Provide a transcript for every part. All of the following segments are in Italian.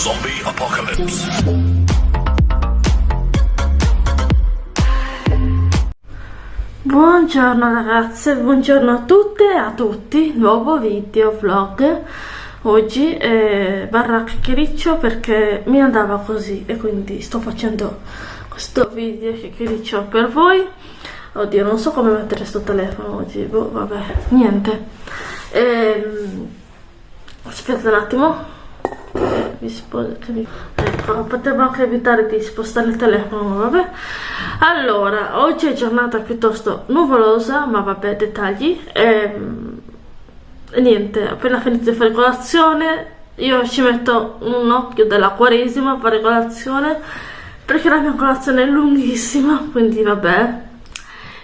Zombie Apocalypse. Buongiorno ragazze, buongiorno a tutte e a tutti, nuovo video vlog. Oggi eh, barra chiacchiericcio perché mi andava così e quindi sto facendo questo video chiacchiericcio per voi. Oddio non so come mettere sto telefono oggi. Boh, vabbè niente. Ehm, aspetta un attimo ecco potevo anche evitare di spostare il telefono vabbè. Allora oggi è giornata piuttosto nuvolosa ma vabbè dettagli. Ehm, e niente appena finito di fare colazione io ci metto un occhio della quaresima a fare colazione perché la mia colazione è lunghissima quindi vabbè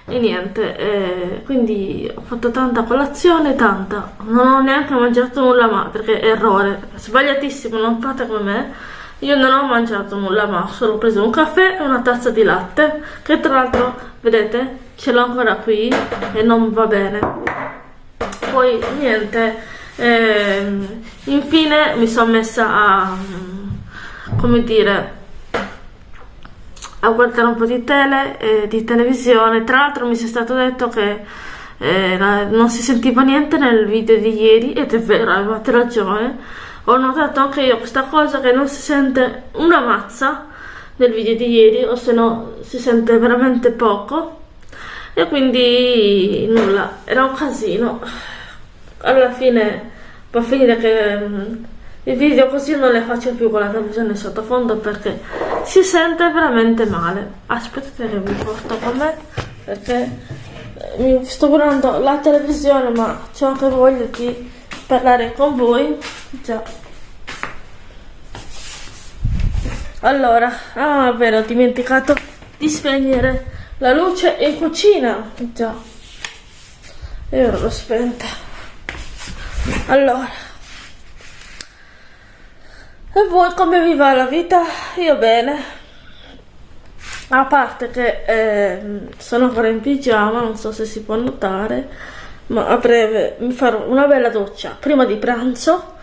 e niente eh, quindi ho fatto tanta colazione tanta. Non ho neanche mangiato nulla ma perché errore. Sbagliatissimo non fate come me. Io non ho mangiato nulla ma ho solo preso un caffè e una tazza di latte che tra l'altro vedete ce l'ho ancora qui e non va bene. Poi niente eh, infine mi sono messa a come dire a guardare un po' di tele, eh, di televisione. Tra l'altro mi sia stato detto che eh, non si sentiva niente nel video di ieri, ed è vero, avevate ragione. Ho notato anche io questa cosa che non si sente una mazza nel video di ieri, o se no si sente veramente poco. E quindi nulla, era un casino. Alla fine va a finire che mm, i video così non le faccio più con la televisione sottofondo perché si sente veramente male. Aspettate che vi porto con me perché eh, mi sto guardando la televisione ma ho anche voglia di parlare con voi. Già. Allora ah vero ho dimenticato di spegnere la luce in cucina. Già. E ora l'ho spenta. Allora e voi come vi va la vita? Io bene. A parte che eh, sono ancora in pigiama, non so se si può notare, ma a breve mi farò una bella doccia prima di pranzo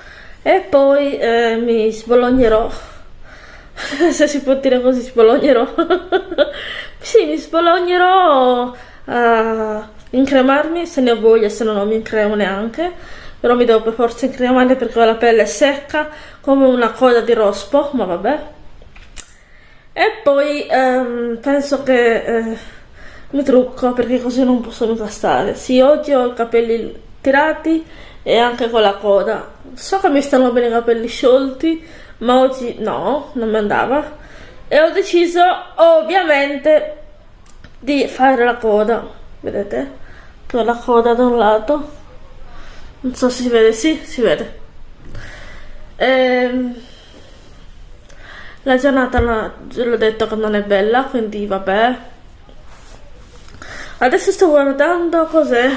e poi eh, mi sbolognerò. se si può dire così, sbolognerò. sì, mi sbolognerò a incremarmi se ne ho voglia, se no non mi incremo neanche però mi devo per forza incremare perché ho la pelle secca come una coda di rospo, ma vabbè. E poi ehm, penso che eh, mi trucco perché così non posso mica stare. Sì, oggi ho i capelli tirati e anche con la coda. So che mi stanno bene i capelli sciolti, ma oggi no, non mi andava. E ho deciso ovviamente di fare la coda, vedete? Con la coda da un lato non so se si vede, sì, si vede. Ehm, la giornata l'ho detto che non è bella, quindi vabbè. Adesso sto guardando cos'è?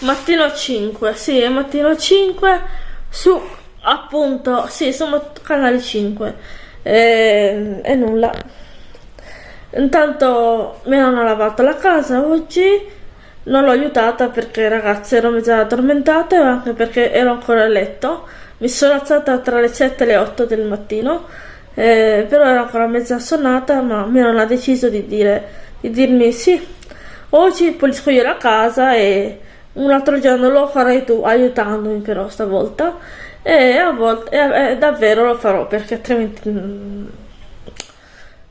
Mattino 5, sì, è mattino 5 su appunto, sì, sono canale 5 e, e nulla. Intanto mi hanno lavato la casa oggi non l'ho aiutata perché ragazzi ero già addormentata e anche perché ero ancora a letto. Mi sono alzata tra le 7 e le 8 del mattino, eh, però ero ancora mezza sonata, ma mi hanno deciso di, dire, di dirmi sì, oggi pulisco io la casa e un altro giorno lo farai tu aiutandomi però stavolta e a volte e, e davvero lo farò perché altrimenti mm,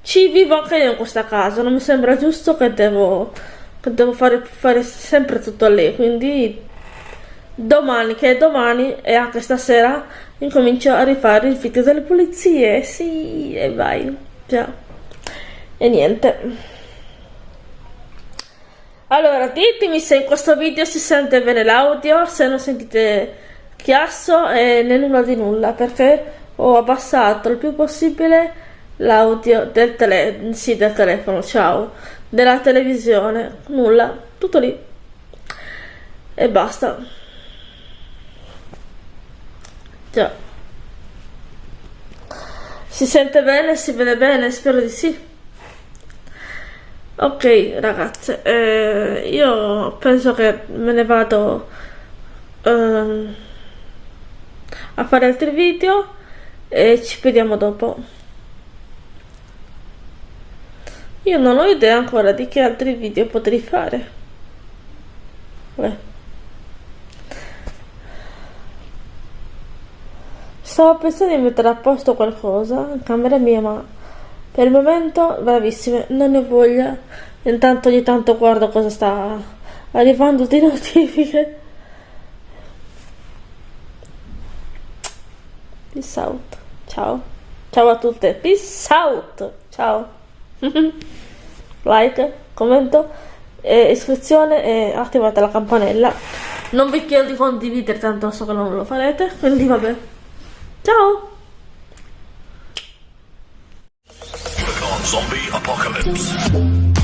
ci vivo anche io in questa casa non mi sembra giusto che devo devo fare, fare sempre tutto lei quindi domani che è domani e anche stasera incomincio a rifare il video delle pulizie. Sì e vai già. E niente. Allora ditemi se in questo video si sente bene l'audio se non sentite chiasso e né nulla di nulla perché ho abbassato il più possibile l'audio del, tele sì, del telefono ciao della televisione, nulla, tutto lì e basta. Già. Si sente bene, si vede bene, spero di sì. Ok ragazze, eh, io penso che me ne vado eh, a fare altri video e ci vediamo dopo. Io non ho idea ancora di che altri video potrei fare. Beh. Stavo pensando di mettere a posto qualcosa in camera mia, ma per il momento, bravissime, non ne ho voglia. Intanto ogni tanto guardo cosa sta arrivando di notifiche. Peace out. Ciao. Ciao a tutte. Peace out. Ciao. like, commento, e iscrizione e attivate la campanella. Non vi chiedo di condividere, tanto so che non lo farete. Quindi vabbè. Ciao. Zombie apocalypse.